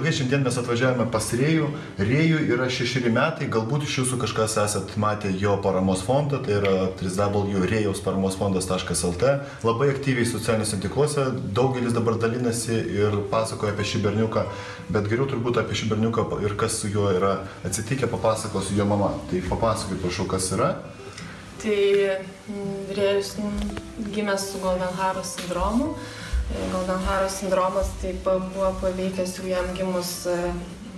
šiandien mes atvažiavome pas Rėjų. Rėjų yra šešeri metai, galbūt iš jūsų kažkas esat matę jo paramos fondą, tai yra www.rėjaus-paramos-fondas.lt. Labai aktyviai socialiniuose tinkluose, daugelis dabar dalinasi ir pasakoja apie šį berniuką, bet geriau turbūt apie šį berniuką ir kas su juo yra atsitikę, papasakosiu jo mama. Tai papasakokit, prašau, kas yra. Tai mm, Rėjus mm, gimė su Goldenharo sindromu. Goldenharo sindromas taip buvo paveikęs jau jam gimus e,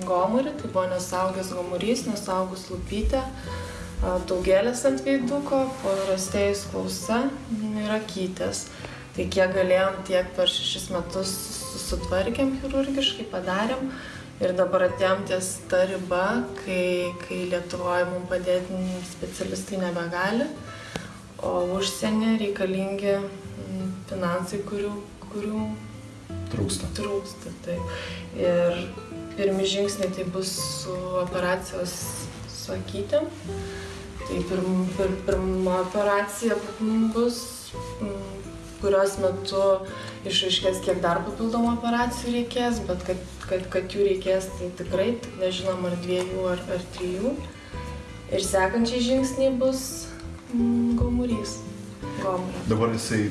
gomurį, tai buvo nesaugęs gomurys, nesaugus lūpytė, daugelės ant veiduko, porastėjus klausa ir akytės. Tai kiek galėjom, tiek per šešis metus sutvarkėm chirurgiškai, padarėm. Ir dabar atėjom ties ta riba, kai, kai Lietuvoje mums padėti specialistai nebegali, o užsienį reikalingi finansai, kurių kurių trūksta. Trūksta, taip. Ir pirmi žingsniai tai bus su operacijos su akytėm. Tai pirm, pir, pirma operacija bus, kurios metu išaiškės, kiek dar papildomų operacijų reikės, bet kad, kad, kad jų reikės, tai tikrai, nežinom, ar dviejų, ar, ar trijų. Ir sekančiai žingsniai bus mm, gomurys. Gomurio. Dabar jisai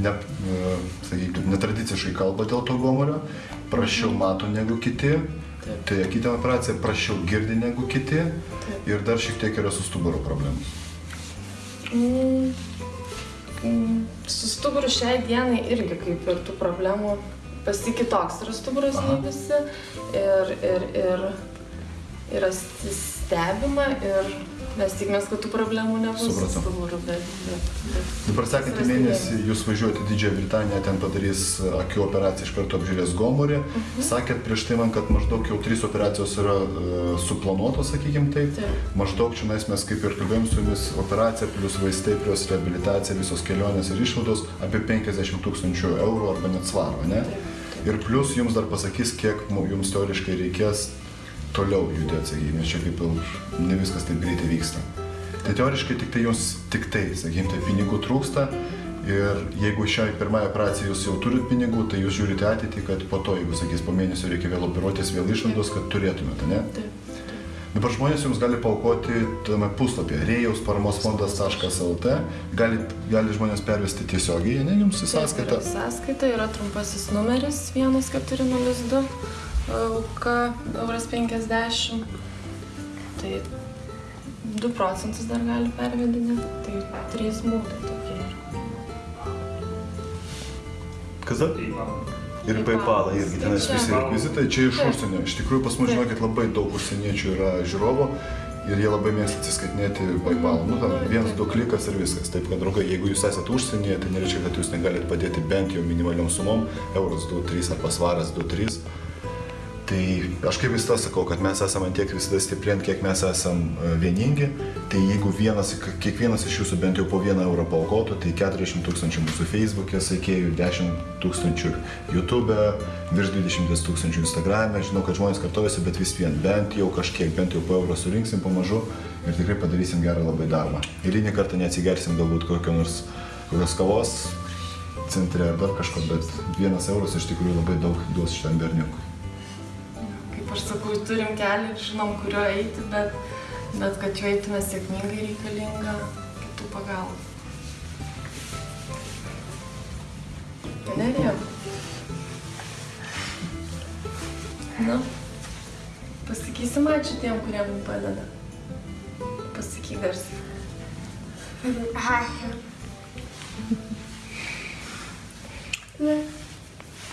ne, e, sakykime, netradiciškai kalba dėl to gomurio, prašiau mato negu kiti, Taip. tai kitą operaciją prašiau girdi negu kiti Taip. ir dar šiek tiek yra su stuburo problemos. Mm, mm, su stuburu šiai dienai irgi kaip ir tų problemų pasikitoks yra stuburas nei visi ir, ir, ir yra stebima ir Mes tikimės, kad tų problemų nebus. Supratau. Stuburu, bet, bet, bet, Dabar sekantį mėnesį jūs važiuojate į Didžiąją Britaniją, ten padarys akių operaciją, iš karto apžiūrės gomurį. Uh mhm. -huh. Sakėt prieš tai man, kad maždaug jau trys operacijos yra uh, suplanuotos, sakykime taip. taip. Maždaug čia mes kaip ir kalbėjom su jumis, operacija plus vaistai, plus rehabilitacija, visos kelionės ir išvados apie 50 tūkstančių eurų arba net svaro, ne? Taip, taip. Ir plus jums dar pasakys, kiek jums teoriškai reikės toliau judėti, sakykime, nes čia kaip jau ne viskas taip greitai vyksta. Tai teoriškai tik tai jums, tik tai, sakykime, tai pinigų trūksta ir jeigu šiai pirmąją operaciją jūs jau turit pinigų, tai jūs žiūrite ateitį, kad po to, jeigu, sakys, po mėnesio reikia vėl operuotis, vėl išlaidos, kad turėtumėte, ne? Taip. Dabar žmonės jums gali paukoti tame puslapyje rėjaus paramos fondas.lt, gali, gali žmonės pervesti tiesiogiai, ne jums į sąskaitą. Taip, sąskaita yra trumpasis numeris 1402 auka euras 50. Tai 2 procentus dar gali pervedinėti, tai 3 mūdai tokie yra. Kas dar? Ir PayPal irgi tenais visi rekvizitai, čia iš užsienio. Iš tikrųjų pas mus žinokit labai daug užsieniečių yra žiūrovų ir jie labai mėgsta atsiskaitinėti PayPal. Nu, tam vienas, du klikas ir viskas. Taip, kad draugai, jeigu jūs esate užsienyje, tai nereiškia, kad jūs negalite padėti bent jau minimaliom sumom, euras 2-3 arba svaras 2-3 Tai aš kaip visada sakau, kad mes esame tiek visada stiprint, kiek mes esame vieningi. Tai jeigu vienas, kiekvienas iš jūsų bent jau po vieną eurą paukotų, tai 40 tūkstančių mūsų Facebook'e sekėjų, 10 tūkstančių YouTube'e, virš 20 tūkstančių Instagram'e. Žinau, kad žmonės kartojasi, bet vis vien bent jau kažkiek, bent jau po eurą surinksim pamažu ir tikrai padarysim gerą labai darbą. Eilinį kartą neatsigersim galbūt kokio nors kokios kavos centre ar dar kažko, bet vienas euras iš tikrųjų labai daug duos šitam berniukui aš sakau, turim kelią ir žinom, kuriuo eiti, bet, bet kad juo eitume sėkmingai reikalinga kitų pagalba. Galerija. Na, pasakysim ačiū tiem, kurie mums padeda. Pasakyk garsiai. Ačiū.